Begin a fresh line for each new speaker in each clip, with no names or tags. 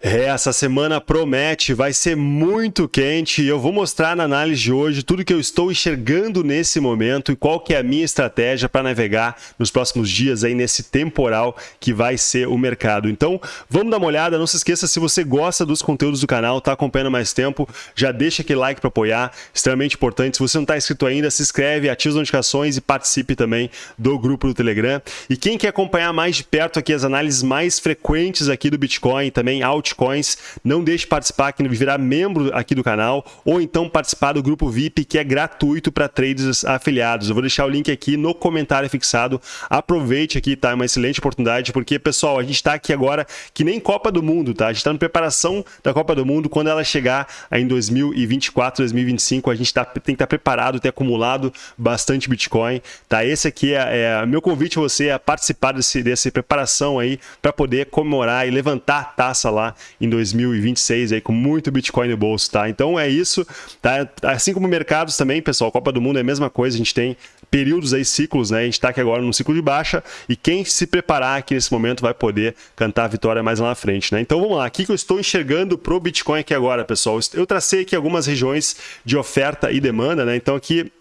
É, essa semana promete, vai ser muito quente e eu vou mostrar na análise de hoje tudo que eu estou enxergando nesse momento e qual que é a minha estratégia para navegar nos próximos dias aí nesse temporal que vai ser o mercado. Então, vamos dar uma olhada, não se esqueça se você gosta dos conteúdos do canal, está acompanhando mais tempo, já deixa aquele like para apoiar, extremamente importante. Se você não está inscrito ainda, se inscreve, ativa as notificações e participe também do grupo do Telegram. E quem quer acompanhar mais de perto aqui as análises mais frequentes aqui do Bitcoin, também alt altcoins. Não deixe de participar aqui, virar membro aqui do canal ou então participar do grupo VIP que é gratuito para traders afiliados. Eu vou deixar o link aqui no comentário fixado. Aproveite aqui, tá? É uma excelente oportunidade porque, pessoal, a gente está aqui agora que nem Copa do Mundo, tá? A gente está na preparação da Copa do Mundo. Quando ela chegar em 2024, 2025, a gente tá, tem que estar tá preparado, ter acumulado bastante Bitcoin, tá? Esse aqui é, é meu convite a você a participar desse, dessa preparação aí para poder comemorar e levantar a taça lá em 2026 aí com muito Bitcoin no bolso, tá? Então é isso, tá? Assim como mercados também, pessoal, Copa do Mundo é a mesma coisa, a gente tem períodos aí, ciclos, né? A gente está aqui agora no ciclo de baixa e quem se preparar aqui nesse momento vai poder cantar a vitória mais lá na frente, né? Então vamos lá, o que eu estou enxergando pro Bitcoin aqui agora, pessoal? Eu tracei aqui algumas regiões de oferta e demanda, né? Então aqui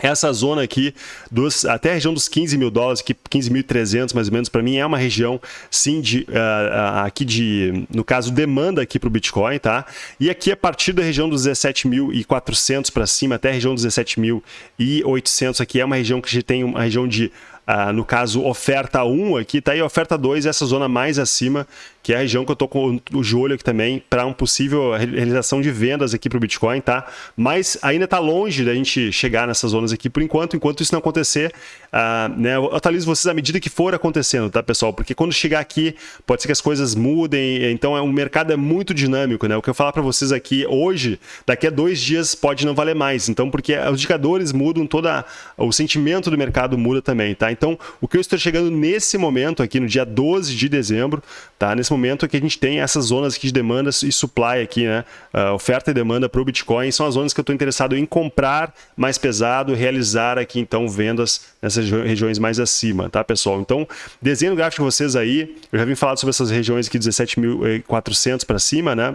essa zona aqui, dos, até a região dos 15 mil dólares, que 15.300 mais ou menos, para mim é uma região, sim, de, uh, aqui de, no caso, demanda aqui para o Bitcoin, tá? E aqui a partir da região dos 17.400 para cima, até a região dos 17.800 aqui é uma região que a gente tem uma região de Uh, no caso, oferta 1 aqui, tá aí oferta 2, essa zona mais acima, que é a região que eu tô com o de olho aqui também para um possível realização de vendas aqui para o Bitcoin, tá? Mas ainda está longe da gente chegar nessas zonas aqui por enquanto. Enquanto isso não acontecer, uh, né, eu atualizo vocês à medida que for acontecendo, tá, pessoal? Porque quando chegar aqui, pode ser que as coisas mudem. Então, é, o mercado é muito dinâmico, né? O que eu falar para vocês aqui hoje, daqui a dois dias pode não valer mais. Então, porque os indicadores mudam, toda o sentimento do mercado muda também, tá? Então, o que eu estou chegando nesse momento aqui, no dia 12 de dezembro, tá? Nesse momento que a gente tem essas zonas aqui de demanda e supply aqui, né? Uh, oferta e demanda para o Bitcoin são as zonas que eu estou interessado em comprar mais pesado, realizar aqui então vendas nessas regiões mais acima, tá pessoal? Então, desenho o gráfico de vocês aí, eu já vim falar sobre essas regiões aqui 17.400 para cima, né?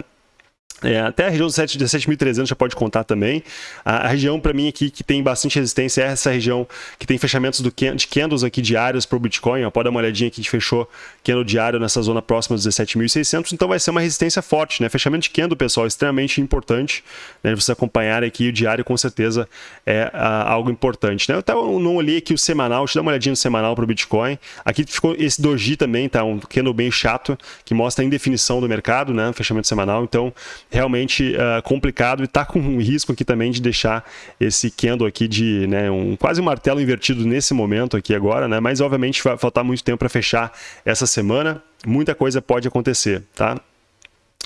É, até a região dos 17.300 já pode contar também. A, a região, para mim, aqui que tem bastante resistência é essa região que tem fechamentos do, de candles aqui diários para o Bitcoin. Ó, pode dar uma olhadinha aqui, gente fechou candle diário nessa zona próxima dos 17.600. Então vai ser uma resistência forte. Né? Fechamento de candle, pessoal, é extremamente importante. Né? Você acompanhar aqui o diário, com certeza, é a, algo importante. Né? Eu até não olhei aqui o semanal, deixa eu dar uma olhadinha no semanal para o Bitcoin. Aqui ficou esse doji também, tá? um candle bem chato, que mostra a indefinição do mercado, né? fechamento semanal. Então, realmente uh, complicado e está com um risco aqui também de deixar esse candle aqui de né, um quase um martelo invertido nesse momento aqui agora, né? Mas obviamente vai faltar muito tempo para fechar essa semana. Muita coisa pode acontecer, tá?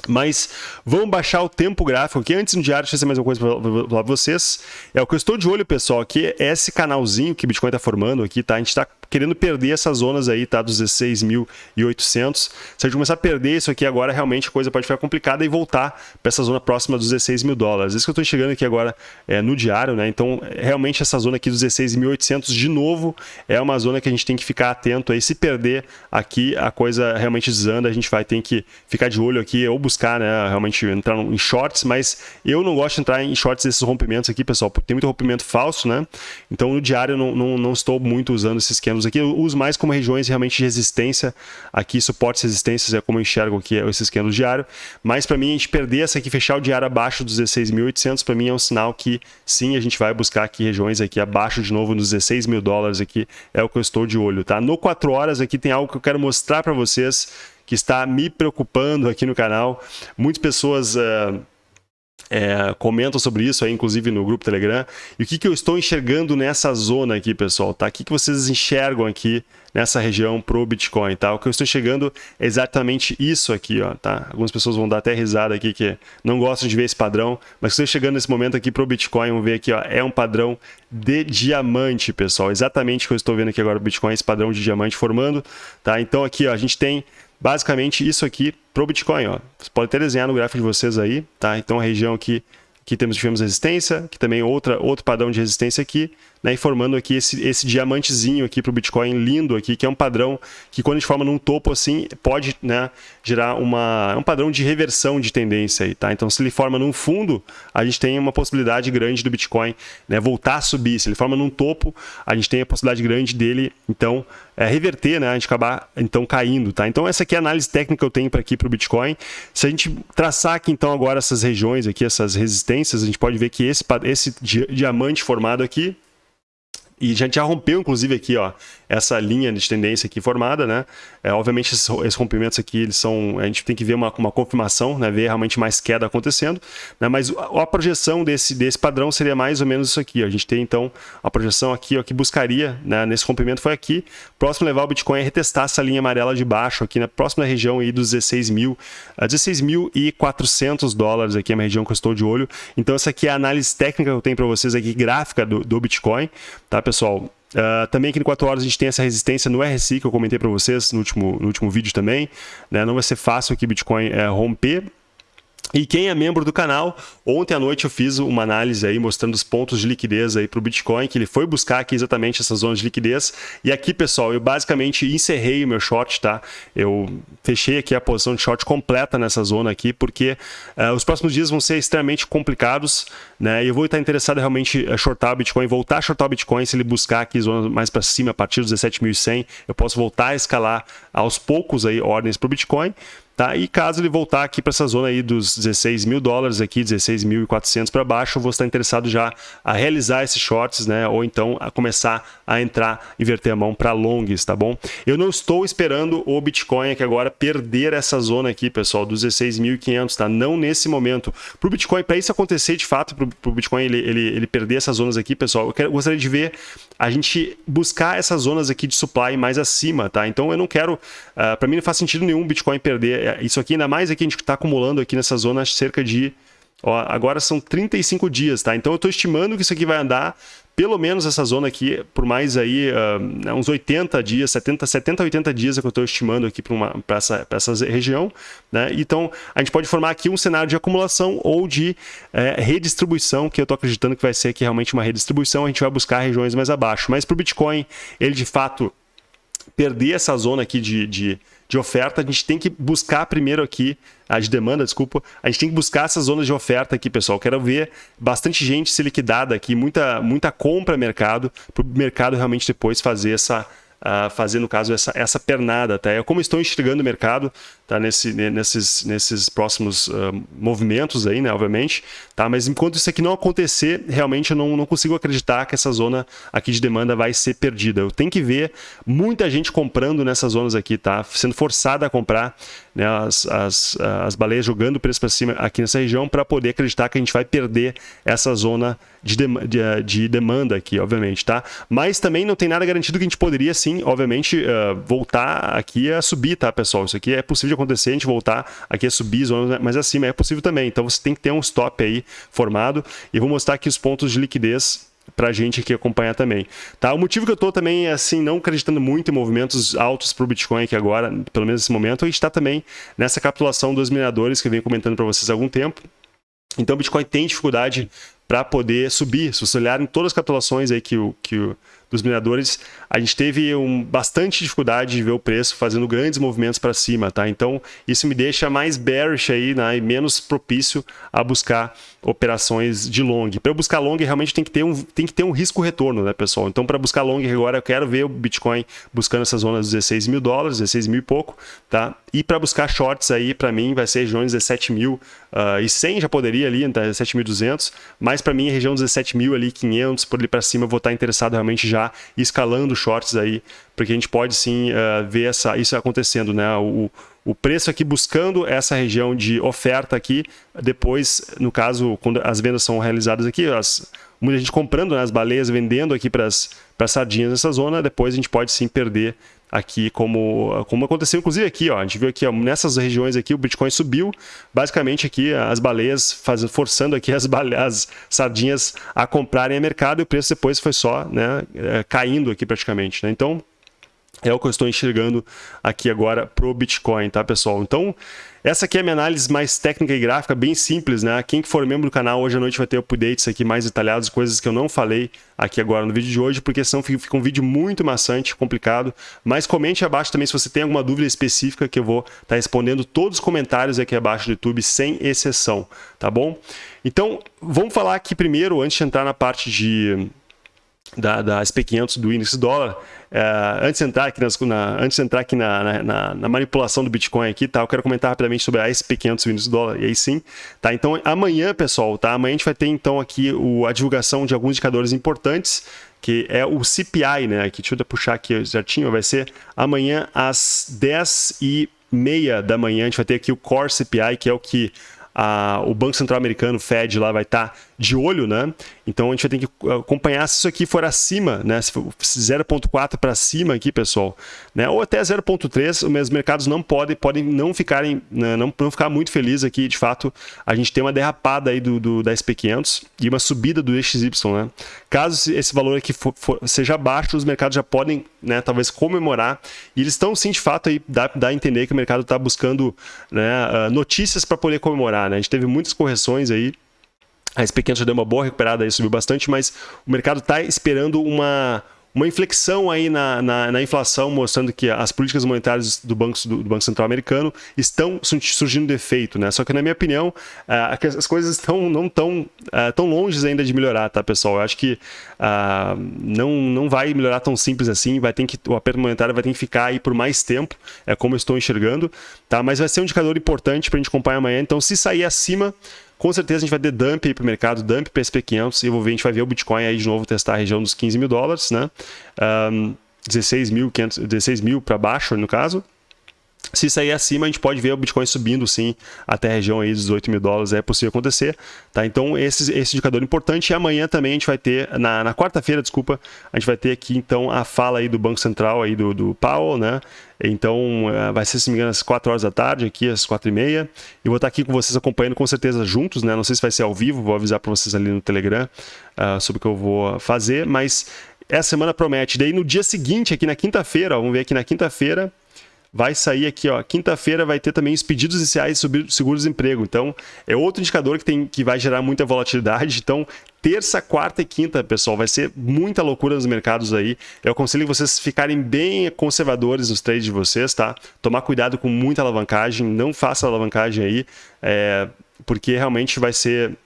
Mas vamos baixar o tempo gráfico aqui. Antes no diário, deixa eu mais uma coisa para vocês. É o que eu estou de olho, pessoal, aqui é esse canalzinho que Bitcoin está formando aqui, tá? A gente está querendo perder essas zonas aí, tá? Dos 16.800. Se a gente começar a perder isso aqui agora, realmente a coisa pode ficar complicada e voltar para essa zona próxima dos 16 mil dólares. Isso que eu estou chegando aqui agora é, no diário, né? Então, realmente essa zona aqui dos 16.800, de novo, é uma zona que a gente tem que ficar atento aí. Se perder aqui, a coisa realmente desanda, a gente vai ter que ficar de olho aqui ou buscar, né? Realmente entrar em shorts, mas eu não gosto de entrar em shorts desses rompimentos aqui, pessoal, porque tem muito rompimento falso, né? Então, no diário, eu não, não, não estou muito usando esses esquemas aqui, eu uso mais como regiões realmente de resistência, aqui suportes e resistências é como eu enxergo aqui esses candles diário, mas para mim a gente perder essa aqui, fechar o diário abaixo dos 16.800, para mim é um sinal que sim, a gente vai buscar aqui regiões aqui abaixo de novo nos 16 mil dólares aqui, é o que eu estou de olho, tá? No 4 horas aqui tem algo que eu quero mostrar para vocês, que está me preocupando aqui no canal, muitas pessoas... Uh, é, comentam sobre isso aí, inclusive no grupo Telegram. E o que, que eu estou enxergando nessa zona aqui, pessoal, tá? O que, que vocês enxergam aqui nessa região pro Bitcoin, tá? O que eu estou enxergando é exatamente isso aqui, ó, tá? Algumas pessoas vão dar até risada aqui que não gostam de ver esse padrão, mas estou chegando nesse momento aqui pro Bitcoin, vamos ver aqui, ó, é um padrão de diamante, pessoal. Exatamente o que eu estou vendo aqui agora o Bitcoin, esse padrão de diamante formando, tá? Então aqui, ó, a gente tem basicamente isso aqui para o Bitcoin. Ó. Você pode até desenhar no gráfico de vocês aí, tá? Então a região aqui Aqui temos, tivemos resistência, aqui também outra, outro padrão de resistência aqui, né, e formando aqui esse, esse diamantezinho aqui para o Bitcoin lindo aqui, que é um padrão que quando a gente forma num topo assim, pode né, gerar uma, é um padrão de reversão de tendência aí, tá? Então se ele forma num fundo, a gente tem uma possibilidade grande do Bitcoin né, voltar a subir. Se ele forma num topo, a gente tem a possibilidade grande dele, então, é, reverter, né, a gente acabar então caindo, tá? Então essa aqui é a análise técnica que eu tenho para aqui para o Bitcoin. Se a gente traçar aqui então agora essas regiões aqui, essas resistências, a gente pode ver que esse, esse diamante formado aqui, e a gente já rompeu, inclusive, aqui, ó, essa linha de tendência aqui formada, né? É, obviamente, esses, esses, rompimentos aqui, eles são... A gente tem que ver uma, uma confirmação, né? Ver realmente mais queda acontecendo, né? Mas a, a, projeção desse, desse padrão seria mais ou menos isso aqui, ó. A gente tem, então, a projeção aqui, ó, que buscaria, né? Nesse rompimento foi aqui. Próximo levar o Bitcoin é retestar essa linha amarela de baixo aqui, na próxima região aí dos 16 mil, 16.400 dólares aqui é uma região que eu estou de olho. Então, essa aqui é a análise técnica que eu tenho para vocês aqui, gráfica do, do Bitcoin, tá, pessoal? Uh, também aqui no 4 horas a gente tem essa resistência no RSI que eu comentei para vocês no último, no último vídeo também. Né? Não vai ser fácil aqui Bitcoin é, romper e quem é membro do canal, ontem à noite eu fiz uma análise aí mostrando os pontos de liquidez aí para o Bitcoin, que ele foi buscar aqui exatamente essas zonas de liquidez. E aqui, pessoal, eu basicamente encerrei o meu short, tá? Eu fechei aqui a posição de short completa nessa zona aqui, porque uh, os próximos dias vão ser extremamente complicados, né? E eu vou estar interessado realmente uh, shortar o Bitcoin, voltar a shortar o Bitcoin se ele buscar aqui zonas mais para cima, a partir dos 17.100, eu posso voltar a escalar aos poucos aí ordens para o Bitcoin. Tá? E caso ele voltar aqui para essa zona aí dos 16 mil dólares aqui, 16.400 para baixo, eu vou estar interessado já a realizar esses shorts, né? Ou então a começar a entrar, inverter a mão para longs, tá bom? Eu não estou esperando o Bitcoin aqui agora perder essa zona aqui, pessoal, dos 16.500, tá? Não nesse momento. Para o Bitcoin, para isso acontecer de fato, para o Bitcoin ele, ele, ele perder essas zonas aqui, pessoal, eu, quero, eu gostaria de ver a gente buscar essas zonas aqui de supply mais acima, tá? Então eu não quero, uh, ah, para mim não faz sentido nenhum o Bitcoin perder é, isso aqui, ainda mais aqui a gente está acumulando aqui nessa zona cerca de, ó, agora são 35 dias, tá? Então eu estou estimando que isso aqui vai andar pelo menos essa zona aqui, por mais aí uh, uns 80 dias, 70, 70 80 dias é que eu estou estimando aqui para essa, essa região. Né? Então, a gente pode formar aqui um cenário de acumulação ou de é, redistribuição, que eu estou acreditando que vai ser aqui realmente uma redistribuição, a gente vai buscar regiões mais abaixo. Mas para o Bitcoin, ele de fato perder essa zona aqui de, de de oferta, a gente tem que buscar primeiro aqui, a de demanda, desculpa, a gente tem que buscar essas zonas de oferta aqui, pessoal. Quero ver bastante gente se liquidada aqui, muita, muita compra mercado, para o mercado realmente depois fazer essa, uh, fazer, no caso, essa, essa pernada. Tá? É como estou enxergando o mercado tá? Nesse, nesses, nesses próximos uh, movimentos aí, né? obviamente. Tá? Mas enquanto isso aqui não acontecer, realmente eu não, não consigo acreditar que essa zona aqui de demanda vai ser perdida. Eu tenho que ver muita gente comprando nessas zonas aqui, tá? sendo forçada a comprar né? as, as, as baleias jogando o preço para cima aqui nessa região para poder acreditar que a gente vai perder essa zona de, de, de, demanda aqui, obviamente, tá? Mas também não tem nada garantido que a gente poderia, sim, obviamente, uh, voltar aqui a subir, tá, pessoal? Isso aqui é possível de acontecer, a gente voltar aqui a subir zonas mais acima, é possível também. Então você tem que ter um stop aí formado e vou mostrar aqui os pontos de liquidez para a gente aqui acompanhar também. Tá? O motivo que eu estou também, assim, não acreditando muito em movimentos altos para o Bitcoin aqui agora, pelo menos nesse momento, a gente está também nessa capitulação dos mineradores que eu venho comentando para vocês há algum tempo. Então o Bitcoin tem dificuldade para poder subir. Se você olhar em todas as capitulações aí que o, que o dos mineradores, a gente teve um, bastante dificuldade de ver o preço fazendo grandes movimentos para cima, tá? Então, isso me deixa mais bearish aí, né? E menos propício a buscar operações de long. Para eu buscar long, realmente tem que ter um, tem que ter um risco retorno, né, pessoal? Então, para buscar long agora, eu quero ver o Bitcoin buscando essa zona dos 16 mil dólares, 16 mil e pouco, tá? E para buscar shorts aí, para mim, vai ser regiões 17 mil uh, e 100 já poderia ali, tá? 17.200, mas para mim, a região 17 mil ali, 500 por ali para cima, eu vou estar interessado realmente já escalando shorts aí, porque a gente pode sim uh, ver essa, isso acontecendo, né? O, o preço aqui buscando essa região de oferta aqui, depois, no caso, quando as vendas são realizadas aqui, as, muita gente comprando né, as baleias, vendendo aqui para as sardinhas nessa zona, depois a gente pode sim perder aqui como, como aconteceu inclusive aqui, ó, a gente viu aqui ó, nessas regiões aqui o Bitcoin subiu, basicamente aqui as baleias fazendo, forçando aqui as, bale as sardinhas a comprarem a mercado e o preço depois foi só né, é, caindo aqui praticamente. Né? Então É o que eu estou enxergando aqui agora pro Bitcoin, tá, pessoal? Então, essa aqui é a minha análise mais técnica e gráfica, bem simples, né? Quem for membro do canal, hoje à noite vai ter updates aqui mais detalhados, coisas que eu não falei aqui agora no vídeo de hoje, porque senão fica um vídeo muito maçante, complicado. Mas comente abaixo também se você tem alguma dúvida específica, que eu vou estar tá respondendo todos os comentários aqui abaixo do YouTube, sem exceção, tá bom? Então, vamos falar aqui primeiro, antes de entrar na parte de da, da SP500 do índice dólar, é, antes de entrar aqui, nas, na, antes de entrar aqui na, na, na, manipulação do Bitcoin aqui, tá? Eu quero comentar rapidamente sobre a SP500 do índice dólar, e aí sim, tá? Então, amanhã, pessoal, tá? Amanhã a gente vai ter, então, aqui o, a divulgação de alguns indicadores importantes, que é o CPI, né? Aqui, deixa eu puxar aqui certinho, vai ser amanhã às 10 e meia da manhã, a gente vai ter aqui o Core CPI, que é o que a, o Banco Central Americano, Fed, lá vai estar tá de olho, né? Então a gente vai ter que acompanhar se isso aqui for acima, né? Se 0.4 para cima aqui, pessoal, né? Ou até 0.3, os mercados não podem, podem não ficarem, né? não, não ficar muito felizes aqui, de fato, a gente tem uma derrapada aí do, do da SP500 e uma subida do DXY, né? Caso esse valor aqui for, for, seja baixo, os mercados já podem, né, talvez comemorar, e eles estão sim, de fato, aí dá, dá a entender que o mercado está buscando né, notícias para poder comemorar, né? A gente teve muitas correções aí, a SP500 já deu uma boa recuperada aí, subiu bastante, mas o mercado está esperando uma, uma inflexão aí na, na, na, inflação, mostrando que as políticas monetárias do Banco, do, do Banco Central Americano estão surgindo de efeito, né? Só que, na minha opinião, uh, as coisas estão não tão, tão longe ainda de melhorar, tá, pessoal? Eu acho que não, não vai melhorar tão simples assim, vai ter que, o aperto monetário vai ter que ficar aí por mais tempo, é como eu estou enxergando, tá? Mas vai ser um indicador importante para a gente acompanhar amanhã, então se sair acima com certeza a gente vai ter dump aí para o mercado, dump PSP500 e vou ver, a gente vai ver o Bitcoin aí de novo testar a região dos 15 mil dólares, né? Um, 16 mil, 500, 16 mil para baixo no caso. Se sair acima, a gente pode ver o Bitcoin subindo sim até a região aí dos 18 mil dólares, é possível acontecer. Tá? Então, esse, esse indicador é importante. E amanhã também a gente vai ter, na, na quarta-feira, desculpa, a gente vai ter aqui então a fala aí do Banco Central aí do, do Powell, né? Então, eh, vai ser, se me engano, às 4 horas da tarde, aqui às 4 e meia. E vou estar aqui com vocês acompanhando com certeza juntos, né? Não sei se vai ser ao vivo, vou avisar para vocês ali no Telegram uh, sobre o que eu vou fazer, mas essa semana promete. Daí no dia seguinte, aqui na quinta-feira, vamos ver aqui na quinta-feira, vai sair aqui, ó, quinta-feira vai ter também os pedidos iniciais sobre seguro-desemprego. Então, é outro indicador que, tem, que vai gerar muita volatilidade. Então, terça, quarta e quinta, pessoal, vai ser muita loucura nos mercados aí. Eu aconselho vocês ficarem bem conservadores nos trades de vocês, tá? Tomar cuidado com muita alavancagem, não faça alavancagem aí, é, porque realmente vai ser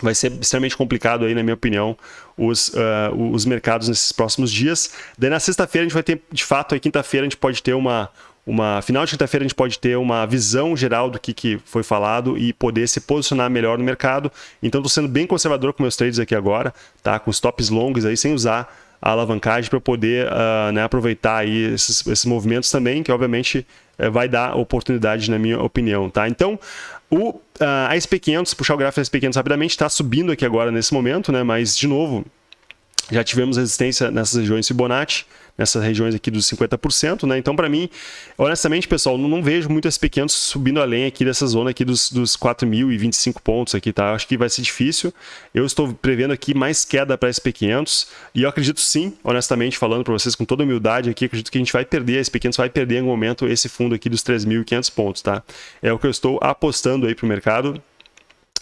vai ser extremamente complicado aí, na minha opinião, os, uh, os mercados nesses próximos dias. Daí na sexta-feira a gente vai ter, de fato, aí quinta-feira a gente pode ter uma, uma final de quinta-feira a gente pode ter uma visão geral do que, que foi falado e poder se posicionar melhor no mercado. Então estou sendo bem conservador com meus trades aqui agora, tá? Com stops longos aí, sem usar a alavancagem para poder uh, né, aproveitar aí esses, esses movimentos também, que obviamente uh, vai dar oportunidade na minha opinião, tá? Então, o, uh, a SP500, puxar o gráfico da SP500 rapidamente, está subindo aqui agora nesse momento, né? Mas, de novo, já tivemos resistência nessas regiões Fibonacci, nessas regiões aqui dos 50%, né? Então, para mim, honestamente, pessoal, não, não, vejo muito SP500 subindo além aqui dessa zona aqui dos, dos 4.025 pontos aqui, tá? Acho que vai ser difícil. Eu estou prevendo aqui mais queda para SP500 e eu acredito sim, honestamente, falando para vocês com toda humildade aqui, acredito que a gente vai perder, a SP500 vai perder em algum momento esse fundo aqui dos 3.500 pontos, tá? É o que eu estou apostando aí para o mercado.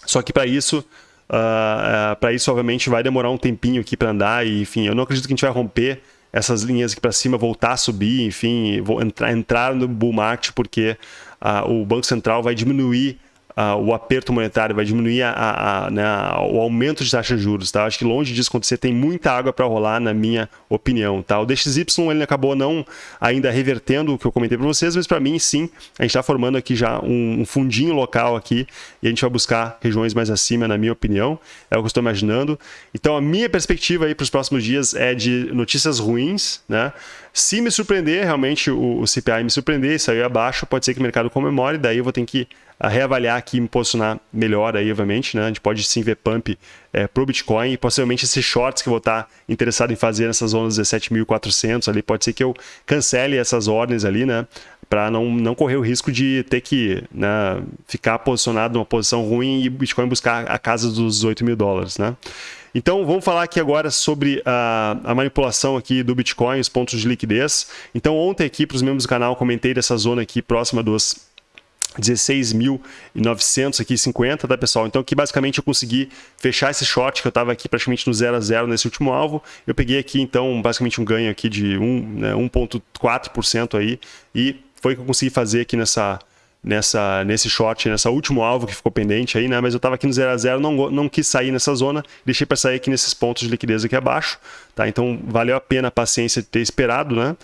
Só que para isso, Uh, uh, para isso, obviamente, vai demorar um tempinho aqui para andar e, enfim, eu não acredito que a gente vai romper essas linhas aqui para cima, voltar a subir, enfim, entrar, entrar no bull market porque uh, o Banco Central vai diminuir uh, o aperto monetário, vai diminuir a, a, a, né, o aumento de taxa de juros. Tá? Acho que longe disso acontecer, tem muita água para rolar, na minha opinião. Tá? O DXY ele acabou não ainda revertendo o que eu comentei para vocês, mas para mim sim, a gente está formando aqui já um, um, fundinho local aqui e a gente vai buscar regiões mais acima, na minha opinião. É o que eu estou imaginando. Então a minha perspectiva aí para os próximos dias é de notícias ruins, né? Se me surpreender, realmente o, o CPI me surpreender sair abaixo, pode ser que o mercado comemore, daí eu vou ter que reavaliar aqui e me posicionar melhor aí, obviamente, né? A gente pode sim ver pump é, para o Bitcoin e possivelmente esses shorts que eu vou estar interessado em fazer nessas zonas 17.400 ali, pode ser que eu cancele essas ordens ali, né? Para não, não correr o risco de ter que né, ficar posicionado numa posição ruim e Bitcoin buscar a casa dos 18 mil dólares, né? Então, vamos falar aqui agora sobre a, a manipulação aqui do Bitcoin, os pontos de liquidez. Então, ontem aqui, para os membros do canal, comentei dessa zona aqui próxima dos 16.900 aqui 50, tá pessoal? Então aqui basicamente eu consegui fechar esse short que eu estava aqui praticamente no 0 a 0 nesse último alvo. Eu peguei aqui então basicamente um ganho aqui de 1.4% né, aí e foi o que eu consegui fazer aqui nessa nessa, nesse short, nessa último alvo que ficou pendente aí, né? Mas eu estava aqui no 0 a 0 não, não quis sair nessa zona, deixei para sair aqui nesses pontos de liquidez aqui abaixo, tá? Então valeu a pena a paciência de ter esperado, né?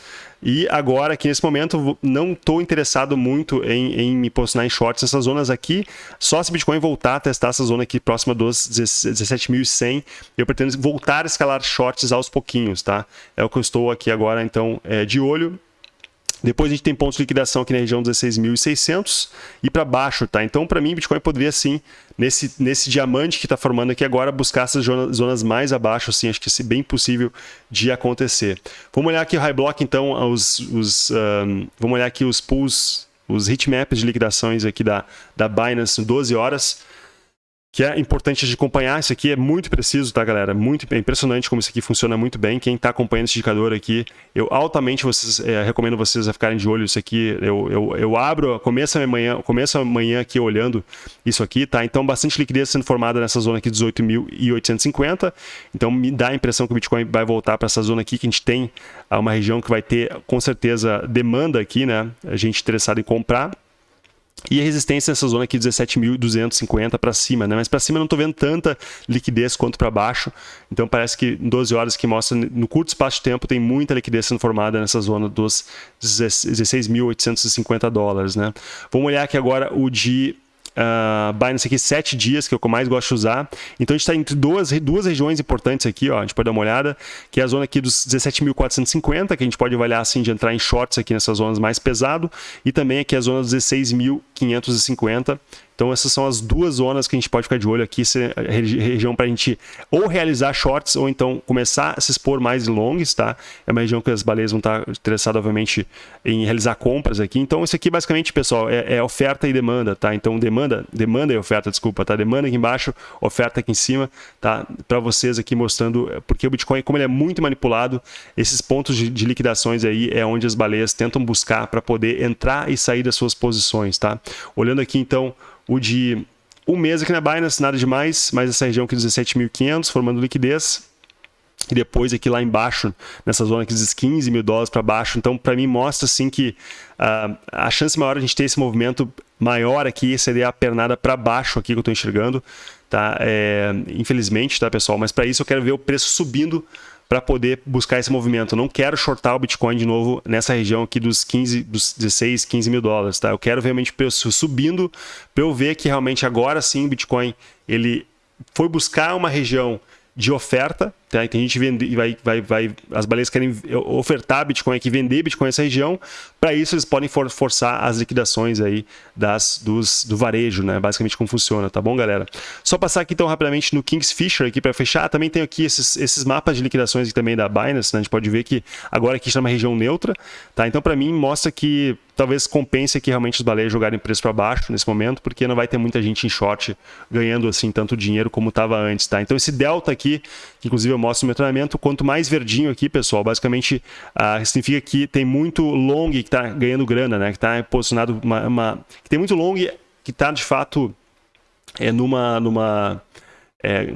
E agora, aqui nesse momento, não estou interessado muito em, em, me posicionar em shorts nessas zonas aqui, só se Bitcoin voltar a testar essa zona aqui próxima dos 17.100, eu pretendo voltar a escalar shorts aos pouquinhos, tá? É o que eu estou aqui agora, então, é, de olho depois a gente tem pontos de liquidação aqui na região 16.600 e para baixo, tá? Então, para mim, Bitcoin poderia sim, nesse, nesse diamante que está formando aqui agora, buscar essas zonas mais abaixo, assim, acho que é bem possível de acontecer. Vamos olhar aqui o High Block, então, os, os, um, vamos olhar aqui os pools, os heatmaps de liquidações aqui da, da Binance 12 horas que é importante de acompanhar. Isso aqui é muito preciso, tá, galera? Muito é impressionante como isso aqui funciona muito bem. Quem está acompanhando esse indicador aqui, eu altamente vocês, é, recomendo vocês a ficarem de olho isso aqui. Eu, eu, eu abro, começo amanhã, começo amanhã aqui olhando isso aqui, tá? Então, bastante liquidez sendo formada nessa zona aqui, 18.850. Então, me dá a impressão que o Bitcoin vai voltar para essa zona aqui, que a gente tem uma região que vai ter, com certeza, demanda aqui, né? A gente interessado em comprar. E a resistência nessa zona aqui, 17.250 para cima, né? Mas para cima não estou vendo tanta liquidez quanto para baixo. Então parece que em 12 horas que mostra, no curto espaço de tempo, tem muita liquidez sendo formada nessa zona dos 16.850 dólares, né? Vamos olhar aqui agora o de uh, Binance aqui sete dias, que é o que eu mais gosto de usar. Então a gente está entre duas, duas regiões importantes aqui, ó, a gente pode dar uma olhada, que é a zona aqui dos 17.450, que a gente pode avaliar assim de entrar em shorts aqui nessas zonas mais pesado, e também aqui a zona dos 16.550, então essas são as duas zonas que a gente pode ficar de olho aqui, essa região para a gente ou realizar shorts ou então começar a se expor mais longs, tá? É uma região que as baleias vão estar interessadas, obviamente, em realizar compras aqui. Então isso aqui basicamente, pessoal, é, é oferta e demanda, tá? Então demanda, demanda e oferta, desculpa, tá? Demanda aqui embaixo, oferta aqui em cima, tá? Para vocês aqui mostrando, porque o Bitcoin, como ele é muito manipulado, esses pontos de, de liquidações aí é onde as baleias tentam buscar para poder entrar e sair das suas posições, tá? Olhando aqui então o de um mês aqui na Binance, nada demais, mas essa região aqui 17.500, formando liquidez. E depois aqui lá embaixo, nessa zona aqui dos 15 mil dólares para baixo. Então, para mim, mostra assim que uh, a chance maior de a gente ter esse movimento maior aqui seria a pernada para baixo aqui que eu estou enxergando. Tá? É, infelizmente, tá, pessoal? Mas para isso eu quero ver o preço subindo para poder buscar esse movimento. Eu não quero shortar o Bitcoin de novo nessa região aqui dos 15, dos 16, 15 mil dólares, tá? Eu quero realmente preço subindo para eu ver que realmente agora sim o Bitcoin ele foi buscar uma região de oferta, tá? Tem gente vende, vai, vai, vai, as baleias querem ofertar Bitcoin aqui, vender Bitcoin nessa região. Para isso eles podem for, forçar as liquidações aí das, dos, do varejo, né? Basicamente como funciona, tá bom, galera? Só passar aqui então rapidamente no Kingsfisher aqui para fechar. Também tem aqui esses, esses mapas de liquidações também da Binance, né? A gente pode ver que agora aqui está numa região neutra, tá? Então para mim mostra que talvez compense aqui realmente os baleias jogarem preço para baixo nesse momento, porque não vai ter muita gente em short ganhando assim tanto dinheiro como estava antes, tá? Então esse delta aqui, que inclusive eu mostro meu treinamento, quanto mais verdinho aqui, pessoal, basicamente uh, significa que tem muito long que está ganhando grana, né? Que está posicionado uma, uma, que tem muito long que está de fato é numa numa é,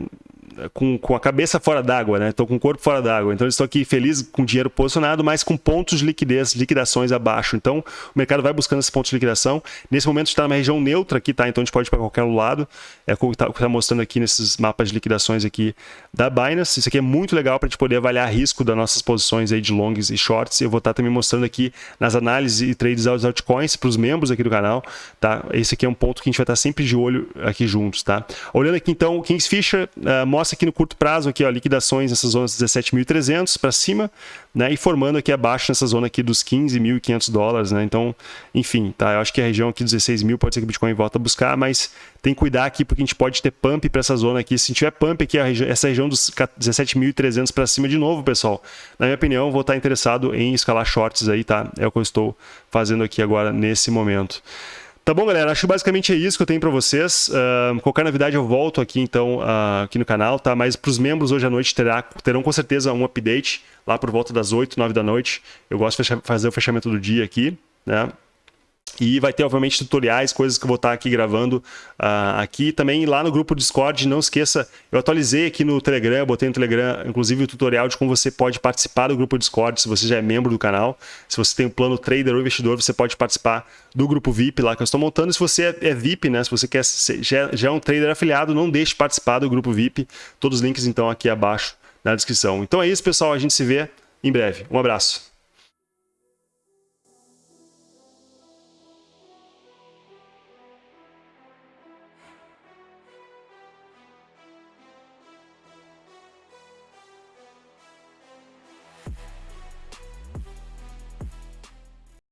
com, com a cabeça fora d'água, né? Estou com o corpo fora d'água. Então, estou aqui feliz com dinheiro posicionado, mas com pontos de liquidez, liquidações abaixo. Então, o mercado vai buscando esses pontos de liquidação. Nesse momento, está numa região neutra aqui, tá? Então, a gente pode ir para qualquer lado. É o que está tá mostrando aqui nesses mapas de liquidações aqui da Binance. Isso aqui é muito legal para a gente poder avaliar risco das nossas posições aí de longs e shorts. Eu vou estar tá também mostrando aqui nas análises e trades das altcoins para os membros aqui do canal, tá? Esse aqui é um ponto que a gente vai estar tá sempre de olho aqui juntos, tá? Olhando aqui, então, o Kingsfisher uh, mostra aqui no curto prazo aqui, ó, liquidações nessas zonas 17.300 para cima, né, e formando aqui abaixo nessa zona aqui dos 15.500 dólares, né? Então, enfim, tá? Eu acho que a região aqui 16 mil pode ser que o Bitcoin volta a buscar, mas tem que cuidar aqui porque a gente pode ter pump para essa zona aqui. Se tiver pump aqui, regi essa região dos 17.300 para cima de novo, pessoal, na minha opinião, vou estar interessado em escalar shorts aí, tá? É o que eu estou fazendo aqui agora nesse momento. Tá bom, galera? Acho que basicamente é isso que eu tenho para vocês. Uh, qualquer novidade eu volto aqui, então, uh, aqui no canal, tá? Mas para os membros hoje à noite terá, terão com certeza um update lá por volta das 8, 9 da noite. Eu gosto de fazer o fechamento do dia aqui, né? E vai ter, obviamente, tutoriais, coisas que eu vou estar aqui gravando uh, aqui. Também lá no grupo Discord, não esqueça, eu atualizei aqui no Telegram, botei no Telegram, inclusive, o tutorial de como você pode participar do grupo Discord, se você já é membro do canal. Se você tem um plano trader ou investidor, você pode participar do grupo VIP lá que eu estou montando. Se você é, é VIP, né, se você quer ser, já, já é um trader afiliado, não deixe de participar do grupo VIP. Todos os links, então, aqui abaixo na descrição. Então é isso, pessoal. A gente se vê em breve. Um abraço.